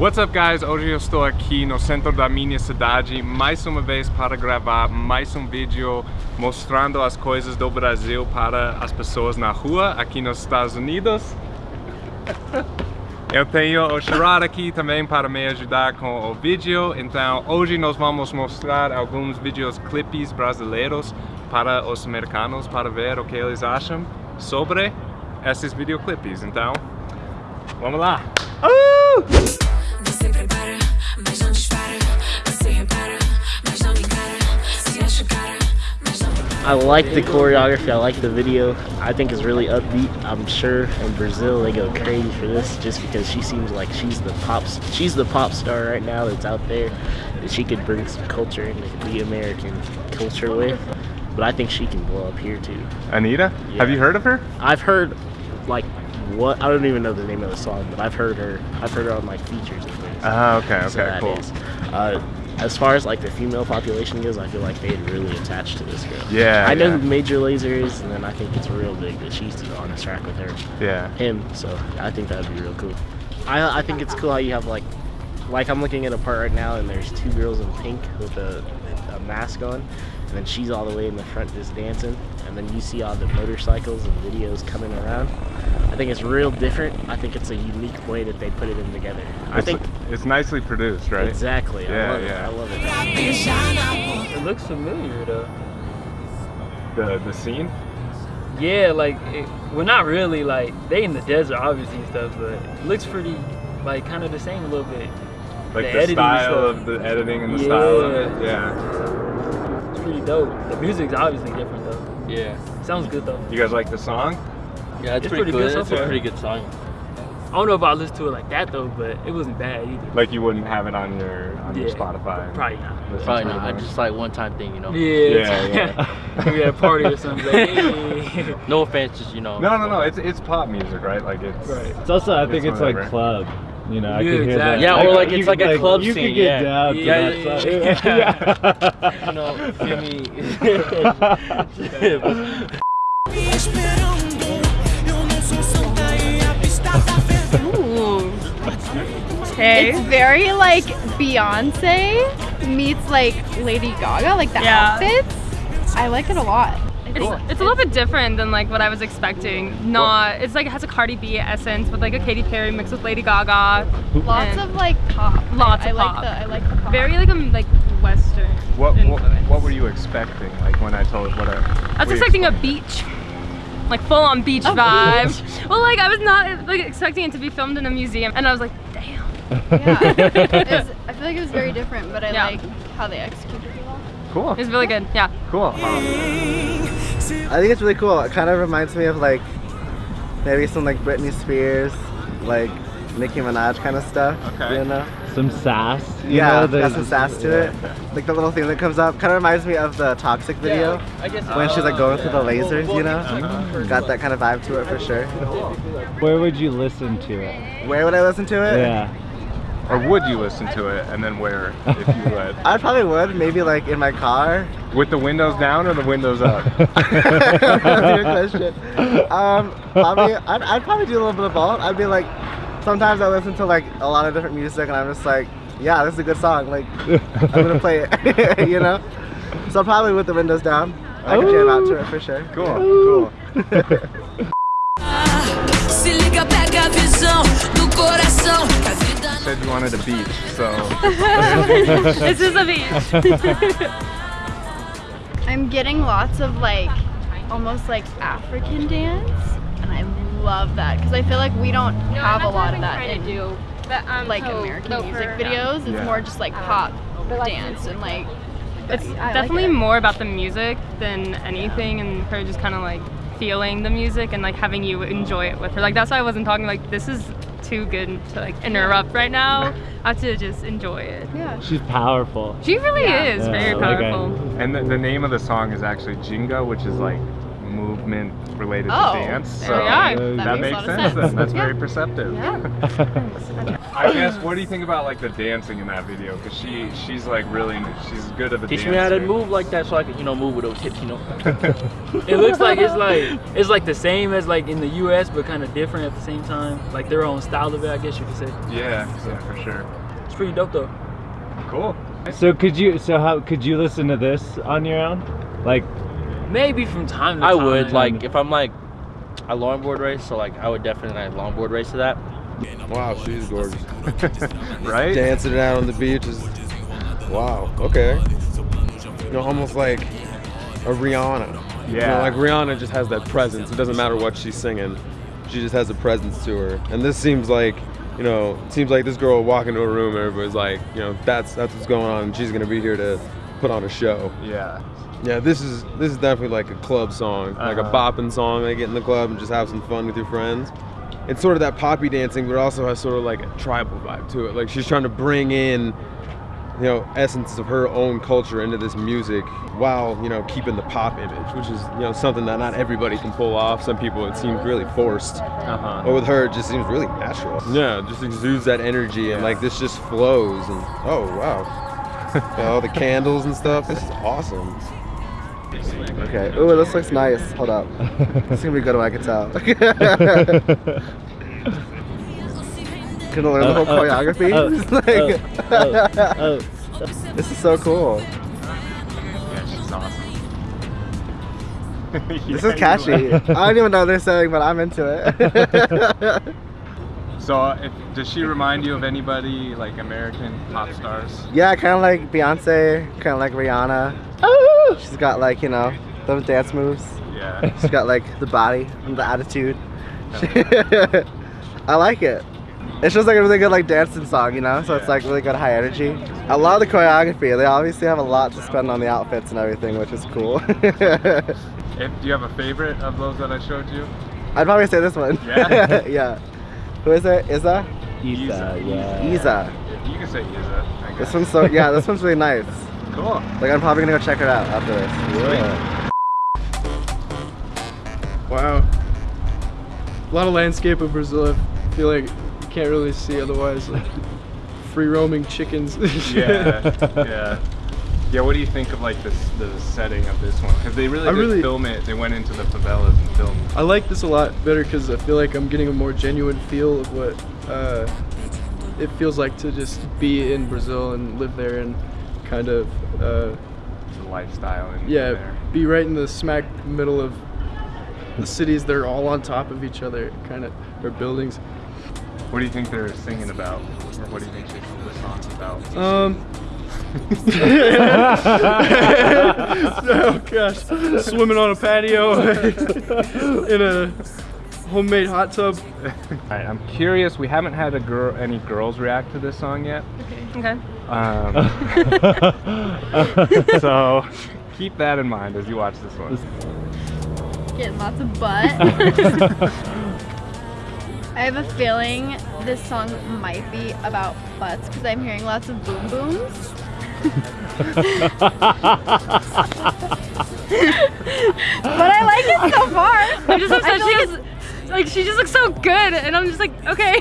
What's up guys, hoje eu estou aqui no centro da minha cidade mais uma vez para gravar mais um vídeo mostrando as coisas do Brasil para as pessoas na rua aqui nos Estados Unidos. Eu tenho o Sherrod aqui também para me ajudar com o vídeo, então hoje nós vamos mostrar alguns vídeos clipes brasileiros para os americanos para ver o que eles acham sobre esses videoclipes, então vamos lá! Uh! I like the choreography. I like the video. I think it's really upbeat. I'm sure in Brazil they go crazy for this just because she seems like she's the pop she's the pop star right now that's out there that she could bring some culture into the American culture with. But I think she can blow up here too. Anitta, have you heard of her? I've heard like what I don't even know the name of the song, but I've heard her. I've heard her on like features and things. Ah, okay, So okay, that cool. Uh, as far as like the female population goes, I feel like they'd really attach to this girl. Yeah, I know yeah. who Major Lazer is, and then I think it's real big that she's on this track with her, Yeah. him. So I think that'd be real cool. I I think it's cool how you have like, like I'm looking at a part right now, and there's two girls in pink with a, a mask on, and then she's all the way in the front just dancing, and then you see all the motorcycles and videos coming around. I think it's real different. I think it's a unique way that they put it in together. I It's, think it's nicely produced, right? exactly. I Yeah, love yeah. it. I love it. It looks familiar though. The the scene? Yeah, like, it, well, not really. Like, they in the desert, obviously, and stuff, but it looks pretty, like, kind of the same a little bit. Like The the, style of the editing and the style of it. Yeah. Yeah. It's pretty dope. The music's obviously different though. Yeah. Sounds good though. You guys like the song? Yeah, it's, It's pretty, pretty good. good so it's a pretty good song. I don't know if I listen to it like that though, but it wasn't bad either. Like you wouldn't have it on your on your Spotify. Probably not. Listen Probably not. I more? just like one time thing, you know. Yeah. Yeah, we at a party or something. Like, hey. No offense, just you know. No, no, no. It's it's pop music, right? Like it's Right. It's also, I think It's it's, like club. You know, I Yeah, can hear that. Yeah, or like you it's could, like a club you scene, could get yeah. down to Yeah, that yeah, song. You know, feel me? me esperando. Eu não sou santa e a pista tá fervendo. Okay. It's very like Beyonce meets like Lady Gaga, like the Yeah. outfits. I like it a lot. It's, it's a little bit different than like what I was expecting. Not it's like it has a Cardi B essence with like a Katy Perry mixed with Lady Gaga. Lots of like pop. Lots I, of I pop. like the I like the pop. very like um like Western. what, what influence. what were you expecting? Like when I told what I I was expecting a beach. Like full on beach A vibe. Well like I was not like expecting it to be filmed in a museum and I was like, damn. yeah. It was- I feel like it was very different, but I Yeah. like how they executed it well. Cool. It was really good. Yeah. Cool. Um, I think it's really cool. It kind of reminds me of like maybe some like Britney Spears, like Nicki Minaj kind of stuff. Okay. You know? Some sass. You yeah, know, got some sass to it. Like the little thing that comes up kind of reminds me of the Toxic video I guess when she's like going through the oh, lasers. You know? Got that kind of vibe to it for sure. Where would you listen to it? Where would I listen to it? Yeah. or would you listen to it and then where if you would? I probably would. Maybe like in my car. With the windows down or the windows up? Good question. Um, probably, I'd, I'd probably do a little bit of both. I'd be like, sometimes I listen to like a lot of different music, and I'm just like, yeah, this is a good song. Like, I'm gonna play it, you know. So probably with the windows down, I could jam out to it for sure. Cool. Cool. Se liga, pega a visão do coração. Que a vida não Said you wanted a beach, so this is a beach. I'm getting lots of like almost like African dance, and I love that because I feel like we don't have a lot of that in like American music videos. It's more just like pop dance and like. It's I like definitely it. more about the music than anything and her just kind of like feeling the music and like having you enjoy it with her. Like that's why I wasn't talking like this is too good to like interrupt right now. I have to just enjoy it. Yeah. She's powerful. She really Yeah. is Yeah, very like I- powerful. and the, the name of the song is actually Ginga, which is like move movement related Oh, to dance. there So we are. That that makes makes a lot of sense. sense. That's Yeah. very perceptive. I guess. What do you think about like the dancing in that video? Because she she's like really she's good of a Teach dancer. me how to move like that so I can, you know, move with those hips, you know. It looks like it's like it's like the same as like in the U.S. but kind of different at the same time. Like their own style of it, I guess you could say. Yeah, yeah, for sure. It's pretty dope though. Cool. So could you? So how could you listen to this on your own? Like, Maybe from time to I time. I would like if I'm like a longboard race, so like I would definitely like longboard race to that. Wow, she's gorgeous. Right? Dancing it out on the beach is wow. Okay. You know, almost like a Rihanna. You know, Yeah. like Rihanna just has that presence. It doesn't matter what she's singing. She just has a presence to her. And this seems like, you know, it seems like this girl will walk into a room and everybody's like, you know, that's that's what's going on and she's gonna be here to put on a show. Yeah. Yeah, this is this is definitely like a club song, like a Uh-huh. bopping song. They get in the club and just have some fun with your friends. It's sort of that poppy dancing, but it also has sort of like a tribal vibe to it. Like she's trying to bring in, you know, essence of her own culture into this music while you know keeping the pop image, which is you know something that not everybody can pull off. Some people it seems really forced, Uh but with her it just seems really natural. Yeah, it just exudes that energy and like this just flows and oh wow, Yeah, all the candles and stuff. This is awesome. Okay. Ooh, this looks nice. Hold up. It's gonna be good when I can tell. Gonna learn the whole Uh, uh, choreography. uh, It's like- this is so cool. Yeah, she's awesome. This is catchy. I don't even know what they're saying, but I'm into it. So, if, does she remind you of anybody like American pop stars? yeah, kind of like Beyonce, kind of like Rihanna. She's got like you know those dance moves. Yeah. She's got like the body and the attitude. I like it. It's just like a really good like dancing song, you know. So it's like really good high energy. I love the choreography. They obviously have a lot to spend on the outfits and everything, which is cool. If, do you have a favorite of those that I showed you? I'd probably say this one. Yeah? yeah. Who is it? Iza? Isa, yeah. Iza. You can say Isa. This one's so yeah. This one's really nice. Cool. Like I'm probably gonna go check it out after this. Yeah. Wow. A lot of landscape of Brazil. I feel like you can't really see otherwise. Like free roaming chickens. Yeah. yeah. Yeah. What do you think of like this the setting of this one? Because they really I did really- film it. They went into the favelas and filmed. I like this a lot better because I feel like I'm getting a more genuine feel of what uh, it feels like to just be in Brazil and live there and kind of uh, the lifestyle and yeah, there. be right in the smack middle of the cities. They're all on top of each other, kind of, or buildings. What do you think they're singing about, or what do you think the song's about? Um. oh gosh, swimming on a patio in a homemade hot tub. Alright, I'm curious. We haven't had a girl, any girls react to this song yet. Okay. Um, so keep that in mind as you watch this one. Getting lots of butt. I have a feeling this song might be about butts because I'm hearing lots of boom booms. but I like it so far. I'm just obsessed. I She feel just, like she just looks so good, and I'm just like, okay,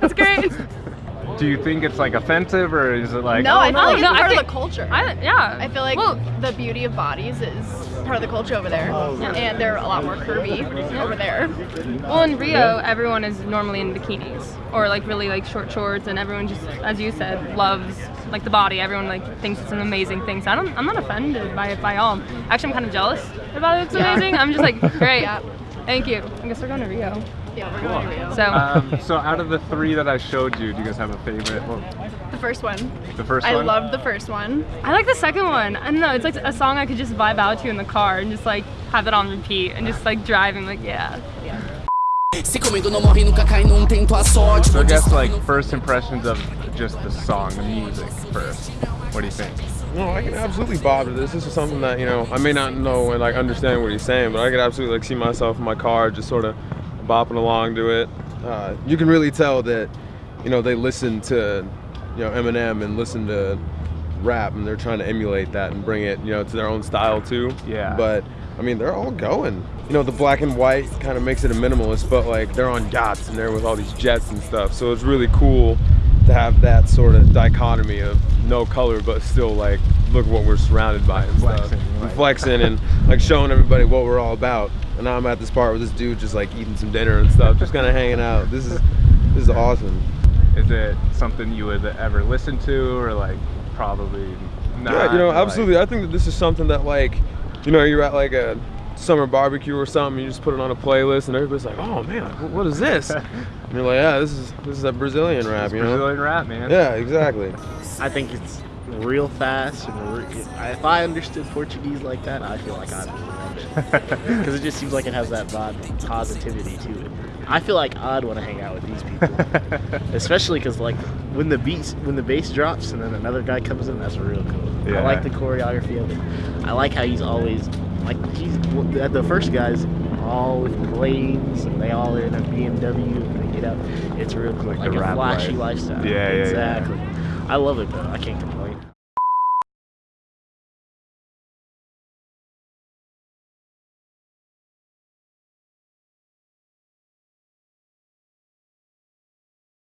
that's great. Do you think it's like offensive or is it like? no, I feel no, like it's no, I part of the culture. I, yeah. I feel like Well- the beauty of bodies is part of the culture over there, oh, and they're a lot more curvy over there. Well, in Rio, everyone is normally in bikinis or like really like short shorts, and everyone just, as you said, loves like the body. Everyone like thinks it's an amazing thing. So I don't, I'm not offended by it by all. Actually, I'm kind of jealous about it. It's Yeah. amazing. I'm just like, great. Yeah. Thank you. I guess we're going to Rio. Yeah, we're going to Rio. So Um, so out of the three that I showed you, do you guys have a favorite? Well, the first one. the first I one. I loved the first one. I like the second one. I don't know. It's like a song I could just vibe out to in the car and just like have it on repeat and just like driving. Like yeah. Se comigo não morre, nunca cai, não tento a sorte. So I guess like first impressions of just the song, the music first. What do you think? No, I can absolutely bob to this. This is something that you know I may not know and like understand what he's saying, but I could absolutely like see myself in my car just sort of bopping along to it. Uh, you can really tell that you know they listen to you know Eminem and listen to rap, and they're trying to emulate that and bring it you know to their own style too. Yeah. But I mean, they're all going. You know, the black and white kind of makes it a minimalist, but like they're on yachts and they're with all these jets and stuff. So it's really cool to have that sort of dichotomy of no color, but still like look what we're surrounded by and stuff. Flexing, And right. flexing and like showing everybody what we're all about. And now I'm at this part where this dude just like eating some dinner and stuff, just kind of hanging out. This is this is awesome. Is it something you would ever listen to, or like probably not? yeah, you know, like- absolutely. I think that this is something that like, you know, you're at like a summer barbecue or something, you just put it on a playlist and everybody's like, oh man, what is this? and you're like, yeah, this is this is that Brazilian rap, you know? Brazilian rap, man. Yeah, exactly. I think it's real fast. And re- if I understood Portuguese like that, I feel like I'd love it. Because it just seems like it has that vibe, positivity to it. I feel like I'd want to hang out with these people, especially because like when the beats, when the bass drops and then another guy comes in, that's real cool. Yeah. I like the choreography of it. I like how he's always like he's the first guys all with planes and they all in a BMW and they get out. It's real cool, Like like, a flashy life. lifestyle. Yeah, yeah, yeah. exactly. I love it though. I can't complain.